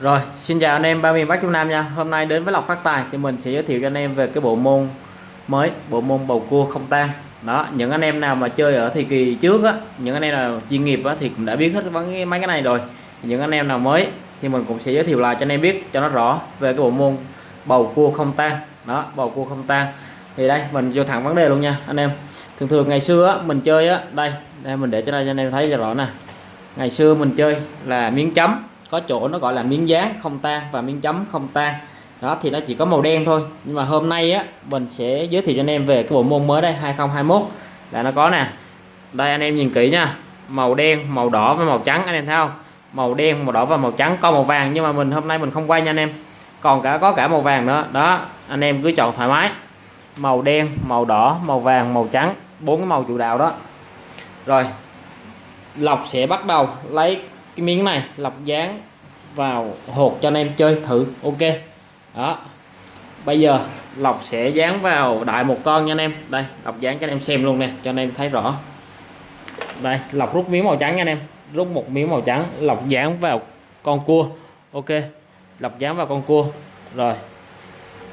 Rồi, xin chào anh em ba miền Bắc Trung Nam nha. Hôm nay đến với Lộc Phát Tài thì mình sẽ giới thiệu cho anh em về cái bộ môn mới, bộ môn bầu cua không tan. Đó, những anh em nào mà chơi ở thời kỳ trước á, những anh em nào chuyên nghiệp á thì cũng đã biết hết mấy mấy cái này rồi. Những anh em nào mới thì mình cũng sẽ giới thiệu lại cho anh em biết cho nó rõ về cái bộ môn bầu cua không tan. Đó, bầu cua không tan. Thì đây, mình vô thẳng vấn đề luôn nha anh em. Thường thường ngày xưa á mình chơi á, đây, đây mình để cho đây cho anh em thấy cho rõ nè. Ngày xưa mình chơi là miếng chấm có chỗ nó gọi là miếng dán không tan và miếng chấm không tan. Đó, thì nó chỉ có màu đen thôi. Nhưng mà hôm nay á, mình sẽ giới thiệu cho anh em về cái bộ môn mới đây 2021 là nó có nè. Đây, anh em nhìn kỹ nha. Màu đen, màu đỏ và màu trắng, anh em thấy không? Màu đen, màu đỏ và màu trắng, có màu vàng. Nhưng mà mình hôm nay mình không quay nha anh em. Còn cả, có cả màu vàng nữa. Đó, anh em cứ chọn thoải mái. Màu đen, màu đỏ, màu vàng, màu trắng. Bốn cái màu chủ đạo đó. Rồi lọc sẽ bắt đầu lấy cái miếng này lọc dán vào hột cho anh em chơi thử, ok. Đó. Bây giờ lọc sẽ dán vào đại một con nha anh em. Đây, lọc dán cho anh em xem luôn nè, cho anh em thấy rõ. Đây, lọc rút miếng màu trắng nha anh em. Rút một miếng màu trắng, lọc dán vào con cua, ok. Lọc dán vào con cua, rồi.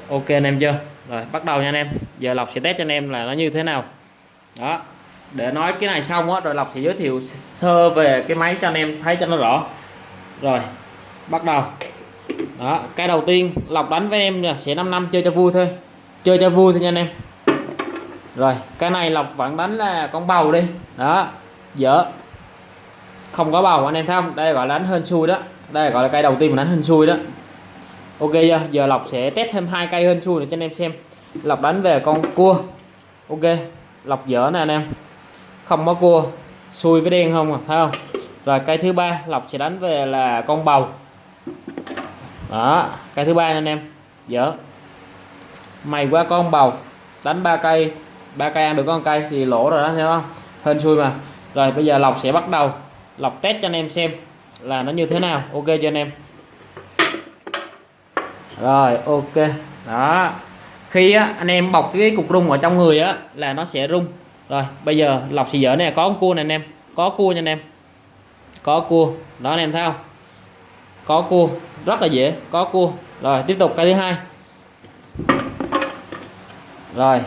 Ok anh em chưa? Rồi, bắt đầu nha anh em. Giờ lọc sẽ test cho anh em là nó như thế nào. Đó để nói cái này xong á rồi lọc sẽ giới thiệu sơ về cái máy cho anh em thấy cho nó rõ. Rồi, bắt đầu. Đó, cái đầu tiên lọc đánh với em là sẽ 5 năm chơi cho vui thôi. Chơi cho vui thôi nha anh em. Rồi, cái này lọc vẫn đánh là con bầu đi. Đó, dở. Không có bầu, anh em thấy không? Đây gọi là đánh hên xui đó. Đây gọi là cây đầu tiên mình đánh hên xui đó. Ok chưa? Giờ lọc sẽ test thêm hai cây hên xui để cho anh em xem. Lọc đánh về con cua. Ok lọc dở nè anh em không có cua xui với đen không à thấy không? Rồi cây thứ ba lọc sẽ đánh về là con bầu. Đó cây thứ ba anh em. Dở. Mày qua con bầu. Đánh ba cây ba cây ăn được con cây thì lỗ rồi đó thấy không? Hên xui mà. Rồi bây giờ lọc sẽ bắt đầu. Lọc test cho anh em xem là nó như thế nào. Ok cho anh em? Rồi ok. Đó. Khi á, anh em bọc cái cục rung ở trong người á là nó sẽ rung rồi, bây giờ lọc xì dở này có con cua nè anh em. Có cua nha anh em. Có cua. Đó anh em thấy không? Có cua. Rất là dễ, có cua. Rồi, tiếp tục cây thứ hai. Rồi.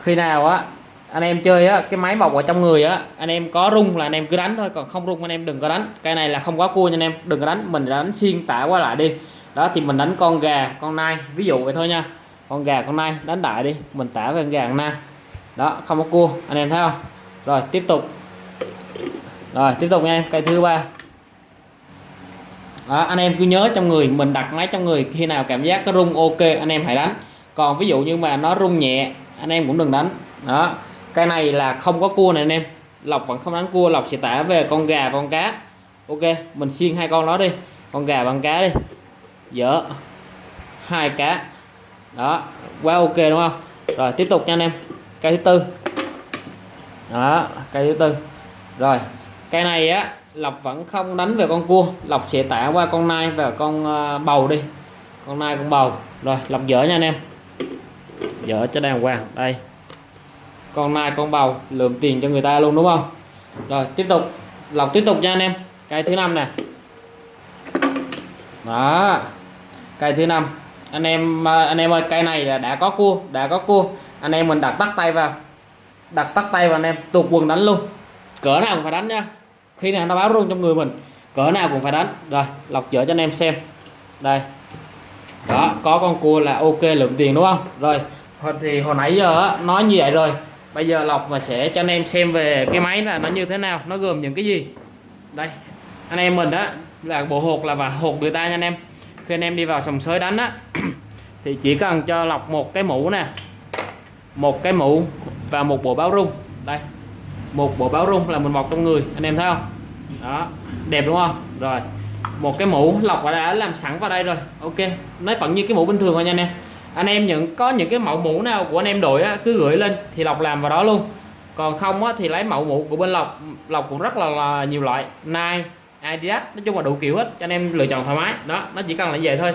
Khi nào á, anh em chơi á, cái máy bọc ở trong người á, anh em có rung là anh em cứ đánh thôi, còn không rung anh em đừng có đánh. Cây này là không có cua nha anh em, đừng có đánh, mình đánh xuyên tả qua lại đi. Đó, thì mình đánh con gà, con nai, ví dụ vậy thôi nha. Con gà, con nai, đánh đại đi, mình tả về con gà con nai đó không có cua. Anh em thấy không? Rồi tiếp tục. Rồi tiếp tục nha em. Cây thứ ba. Đó, anh em cứ nhớ trong người mình đặt máy trong người khi nào cảm giác có rung ok anh em hãy đánh. Còn ví dụ như mà nó rung nhẹ anh em cũng đừng đánh. Đó cái này là không có cua này anh em. Lọc vẫn không đánh cua lọc sẽ tả về con gà con cá. Ok mình xiên hai con đó đi. Con gà bằng cá đi. Dở. Hai cá. Đó quá ok đúng không? Rồi tiếp tục nha anh em cây thứ tư. Đó, cây thứ tư. Rồi, cây này á lọc vẫn không đánh về con cua. Lọc sẽ tả qua con nai và con ờ, bầu đi. Con nai, con bầu. Rồi lọc dở nha anh em. Dở cho đàng hoàng. Đây. Con nai, con bầu, lượm tiền cho người ta luôn, đúng không? Rồi, tiếp tục. Lọc tiếp tục nha anh em. Cây thứ năm nè. Đó. Cây thứ năm. Anh em ờ, anh em ơi, cây này là đã có cua, đã có cua anh em mình đặt tắt tay vào. Đặt tắt tay vào anh em tuột quần đánh luôn. Cỡ nào cũng phải đánh nha. Khi nào nó báo rung trong người mình, cỡ nào cũng phải đánh. Rồi, lọc chở cho anh em xem. Đây. Đó, có con cua là ok lượng tiền đúng không? Rồi thì hồi nãy giờ nói như vậy rồi. Bây giờ lọc và sẽ cho anh em xem về cái máy là nó như thế nào, nó gồm những cái gì. Đây, anh em mình đó là bộ hột là và hột người ta nha anh em. Khi anh em đi vào sòng sới đánh á, thì chỉ cần cho lọc một cái mũ nè một cái mũ và một bộ báo rung. Đây. Một bộ báo rung là mình bọc trong người. Anh em thấy không? Đó. Đẹp đúng không? Rồi. Một cái mũ lọc đã làm sẵn vào đây rồi. Ok. Nó vẫn như cái mũ bình thường thôi nha anh em. Anh em những có những cái mẫu mũ nào của anh em đội á, cứ gửi lên thì lọc làm vào đó luôn. Còn không á, thì lấy mẫu mũ của bên lọc lọc cũng rất là, là nhiều loại. Nike Adidas nói chung là đủ kiểu hết cho anh em lựa chọn thoải mái. Đó nó chỉ cần là như vậy thôi.